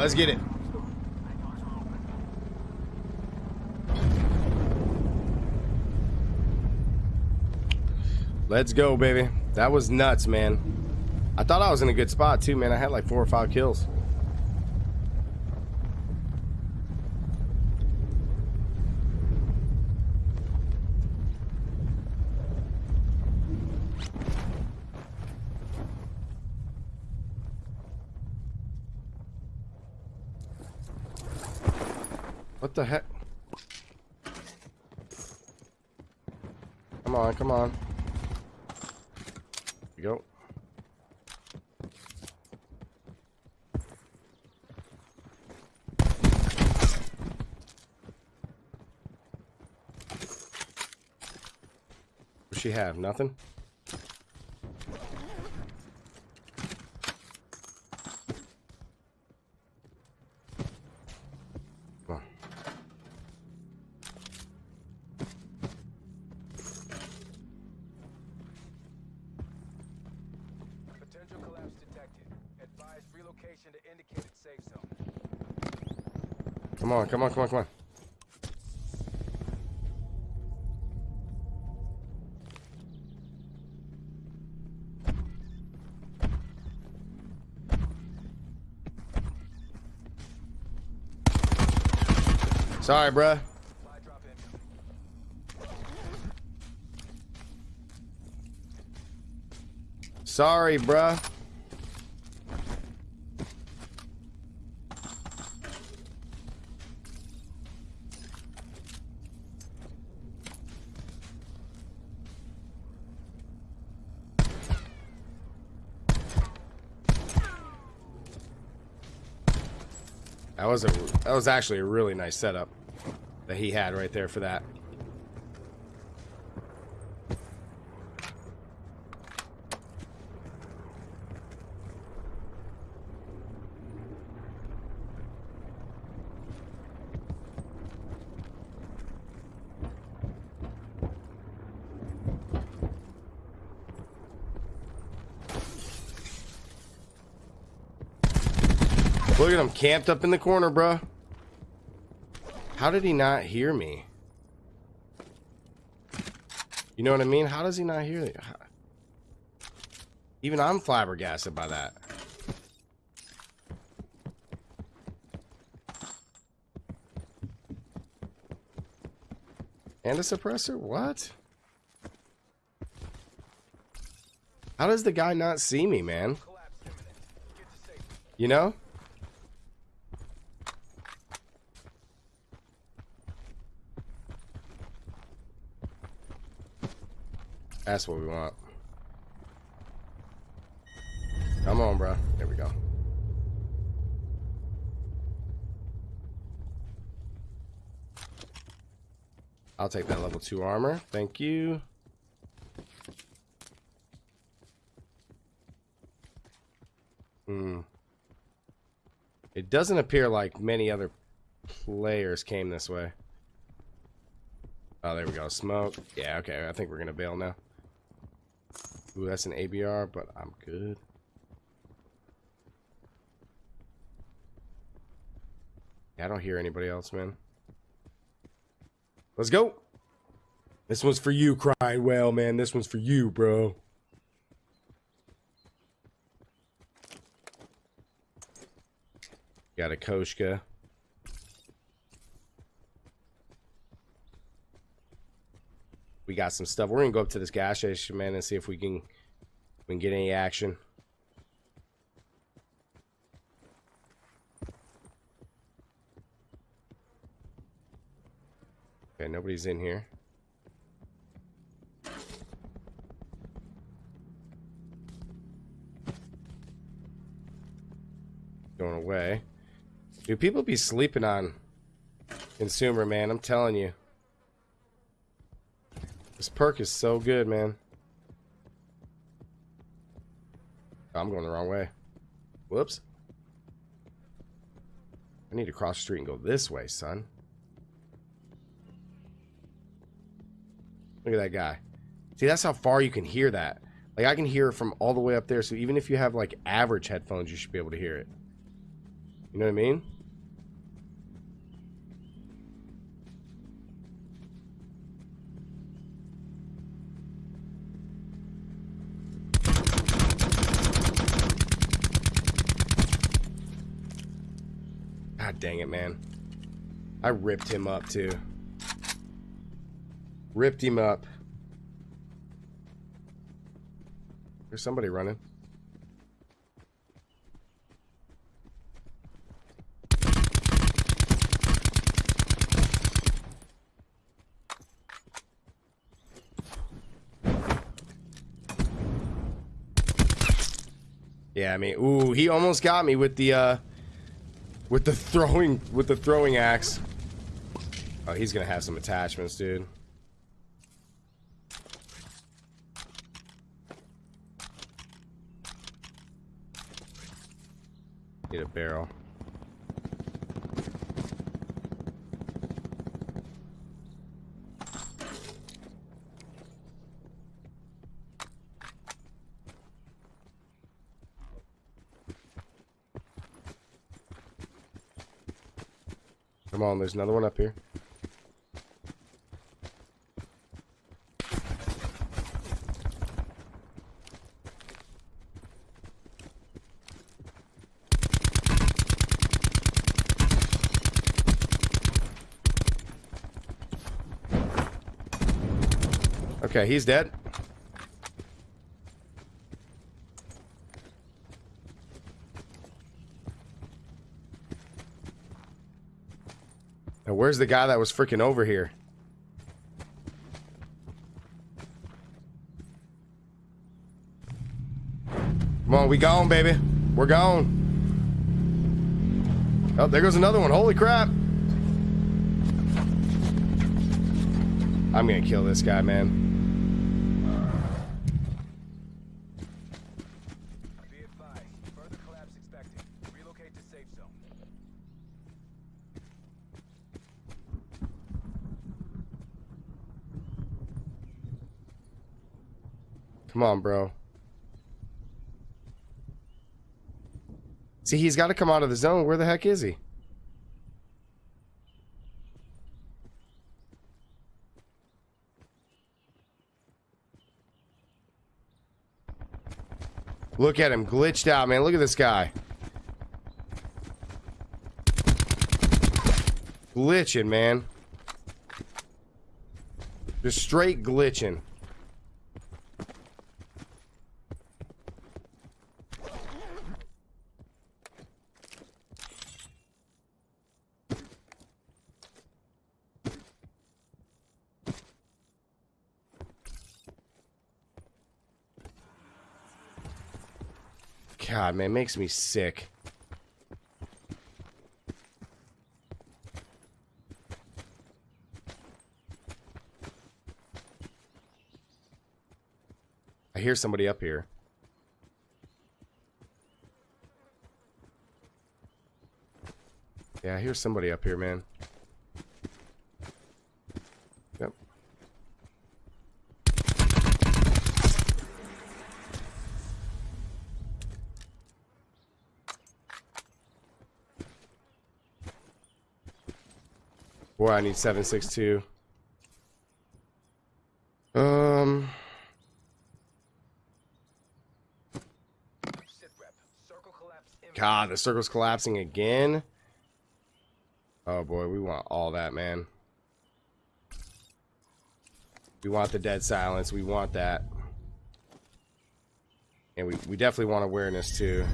Alright, let's get it. Let's go, baby. That was nuts, man. I thought I was in a good spot, too, man. I had like four or five kills. What the heck? Come on, come on. Here we go. What's she have? Nothing? Advise relocation to indicated safe zone. Come on, come on, come on, come on. Sorry, bruh. Supply drop in. Sorry, bruh. Was a that was actually a really nice setup that he had right there for that. Look at him camped up in the corner, bruh. How did he not hear me? You know what I mean? How does he not hear me? Even I'm flabbergasted by that. And a suppressor? What? How does the guy not see me, man? You know? That's what we want. Come on, bro. There we go. I'll take that level 2 armor. Thank you. Hmm. It doesn't appear like many other players came this way. Oh, there we go. Smoke. Yeah, okay. I think we're going to bail now. Ooh, that's an ABR, but I'm good. I don't hear anybody else, man. Let's go. This one's for you, crying well, man. This one's for you, bro. Got a Koshka. Got some stuff. We're gonna go up to this gas station, man, and see if we can we can get any action. Okay, nobody's in here. Going away. Do people be sleeping on consumer, man? I'm telling you. This perk is so good, man. I'm going the wrong way. Whoops. I need to cross the street and go this way, son. Look at that guy. See, that's how far you can hear that. Like, I can hear it from all the way up there, so even if you have, like, average headphones, you should be able to hear it. You know what I mean? Dang it, man. I ripped him up too. Ripped him up. There's somebody running. Yeah, I mean, ooh, he almost got me with the uh with the throwing with the throwing axe. Oh, he's gonna have some attachments, dude. Need a barrel. Come on, there's another one up here. Okay, he's dead. Where's the guy that was freaking over here? Come on, we gone, baby. We're gone. Oh, there goes another one. Holy crap. I'm gonna kill this guy, man. Come on, bro. See, he's got to come out of the zone. Where the heck is he? Look at him, glitched out, man. Look at this guy. Glitching, man. Just straight glitching. Man, makes me sick. I hear somebody up here. Yeah, I hear somebody up here, man. I need 762. Um, Sit rep. Circle collapse imminent. God, the circle's collapsing again. Oh boy, we want all that, man. We want the dead silence. We want that. And we, we definitely want awareness too.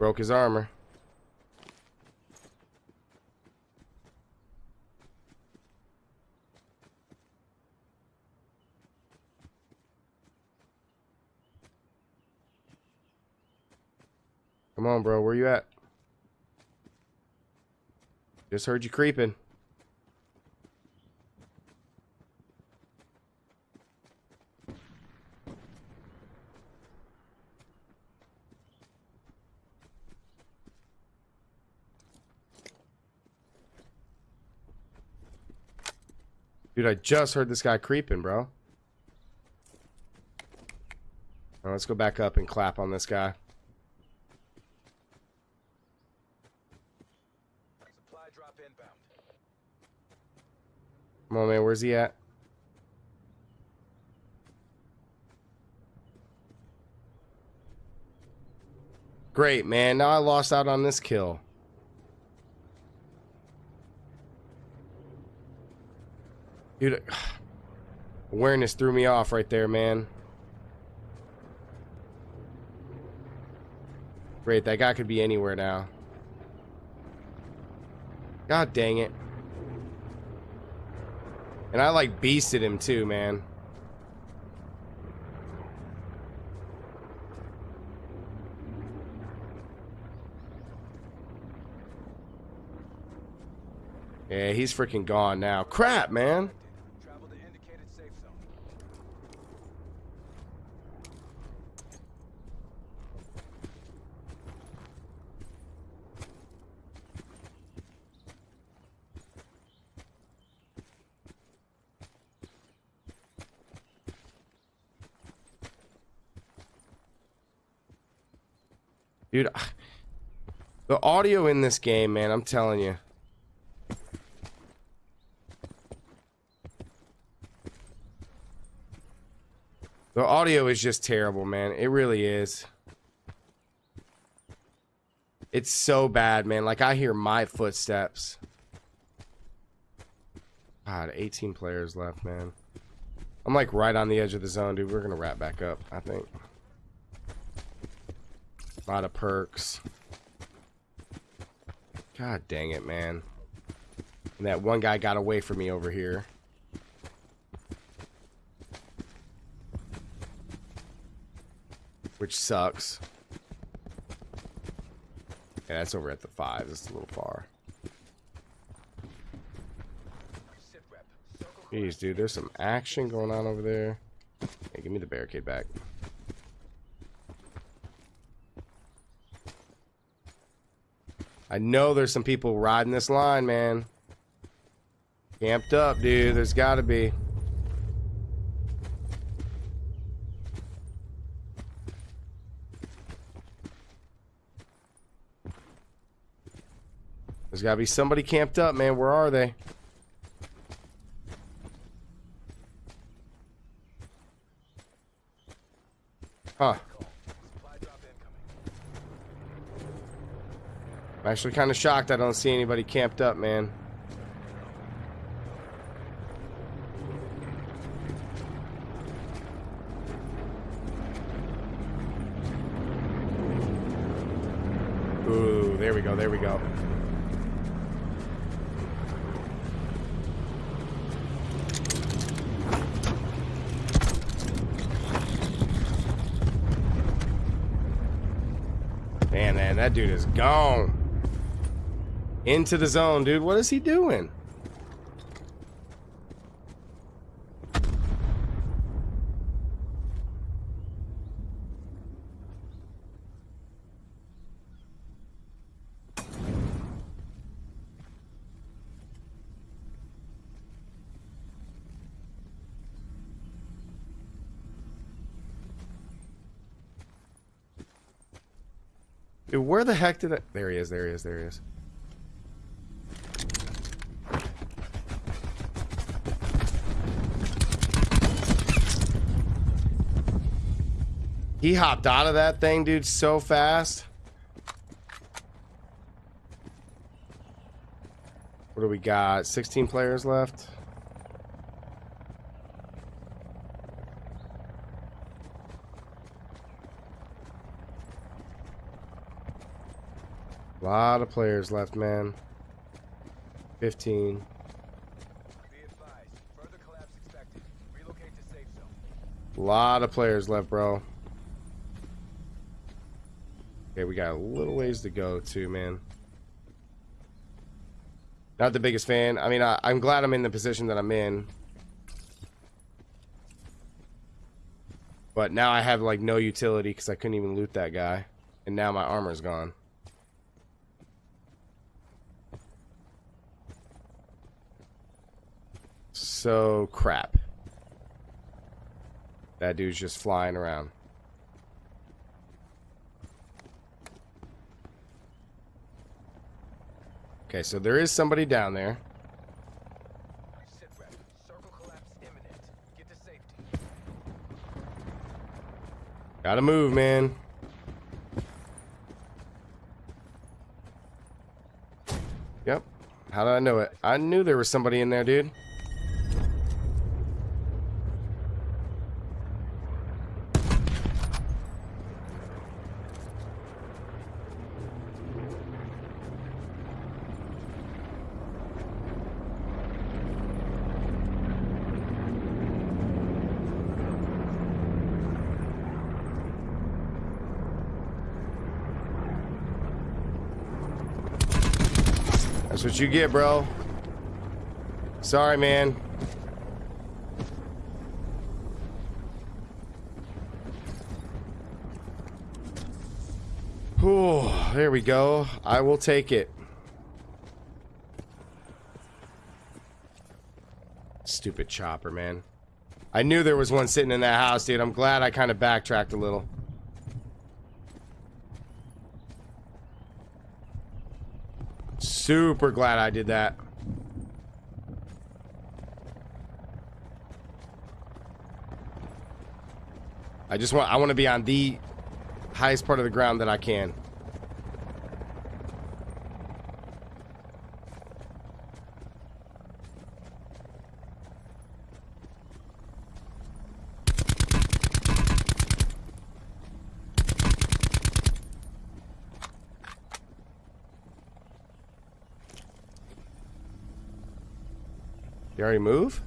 Broke his armor. Come on, bro. Where you at? Just heard you creeping. Dude, I just heard this guy creeping, bro. Now let's go back up and clap on this guy. Supply drop inbound. Come on, man. Where's he at? Great, man. Now I lost out on this kill. Dude, awareness threw me off right there, man. Great, that guy could be anywhere now. God dang it. And I like beasted him too, man. Yeah, he's freaking gone now. Crap, man. Travel to indicated safe zone. Dude, the audio in this game, man, I'm telling you. The audio is just terrible, man. It really is. It's so bad, man. Like, I hear my footsteps. God, 18 players left, man. I'm like right on the edge of the zone, dude. We're gonna wrap back up, I think. A lot of perks. God dang it, man. And that one guy got away from me over here. Which sucks. Yeah, that's over at the five. That's a little far. Jeez, dude, there's some action going on over there. Hey, give me the barricade back. I know there's some people riding this line, man. Camped up, dude. There's got to be. There's got to be somebody camped up, man. Where are they? Actually kind of shocked I don't see anybody camped up, man. Ooh, there we go, there we go. Man, man, that dude is gone. Into the zone, dude. What is he doing? Dude, where the heck did I... There he is, there he is, there he is. He hopped out of that thing, dude, so fast. What do we got? 16 players left. A lot of players left, man. 15. Be advised. Further collapse expected. Relocate to safe zone. A lot of players left, bro. Okay, we got a little ways to go, too, man. Not the biggest fan. I mean, I, I'm glad I'm in the position that I'm in. But now I have, like, no utility because I couldn't even loot that guy. And now my armor's gone. So crap. That dude's just flying around. Okay, so there is somebody down there. Gotta move, man. Yep. How did I know it? I knew there was somebody in there, dude. That's what you get, bro. Sorry, man. Whew, there we go. I will take it. Stupid chopper, man. I knew there was one sitting in that house, dude. I'm glad I kind of backtracked a little. Super glad I did that. I just want I want to be on the highest part of the ground that I can. You already move?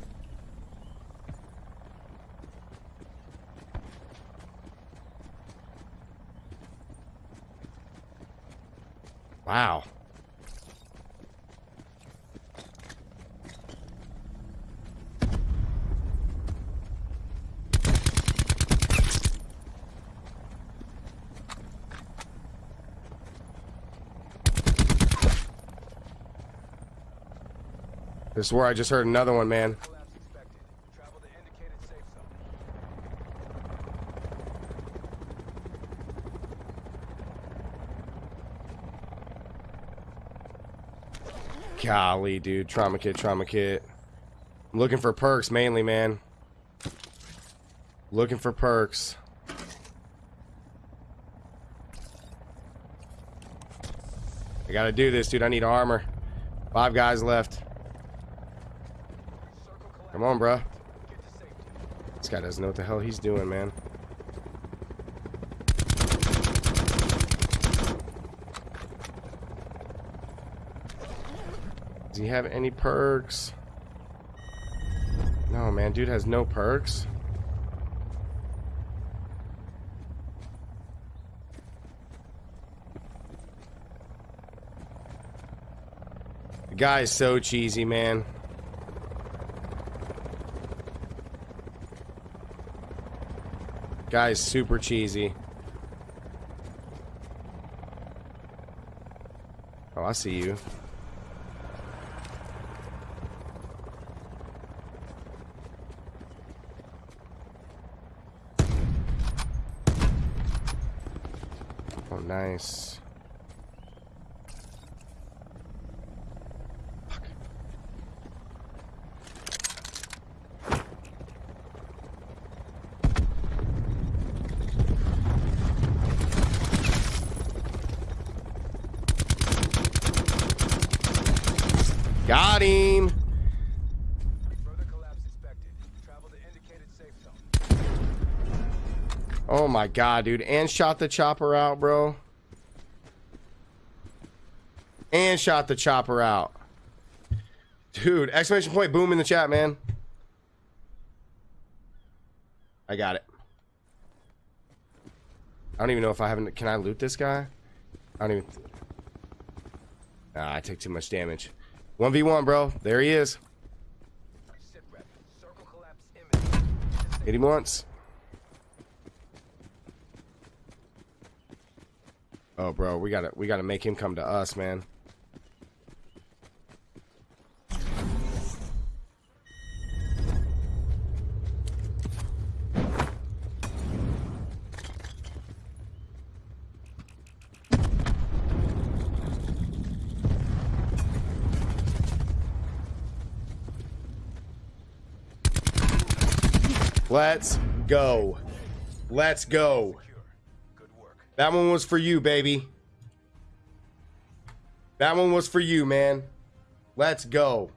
Wow. This is where I just heard another one, man. Golly, dude. Trauma kit, trauma kit. I'm looking for perks mainly, man. Looking for perks. I gotta do this, dude. I need armor. Five guys left. Come on, bro. This guy doesn't know what the hell he's doing, man. Does he have any perks? No, man. Dude has no perks. The guy is so cheesy, man. Guy's super cheesy. Oh, I see you. Oh, nice. Fuck. Got him. Further collapse expected. Travel to indicated safe zone. Oh my god, dude. And shot the chopper out, bro. And shot the chopper out. Dude, exclamation point boom in the chat, man. I got it. I don't even know if I haven't. Can I loot this guy? I don't even. Nah, I take too much damage. 1v1, bro. There he is. Hit him once. Oh, bro, we gotta we gotta make him come to us, man. Let's go. Let's go. That one was for you, baby. That one was for you, man. Let's go.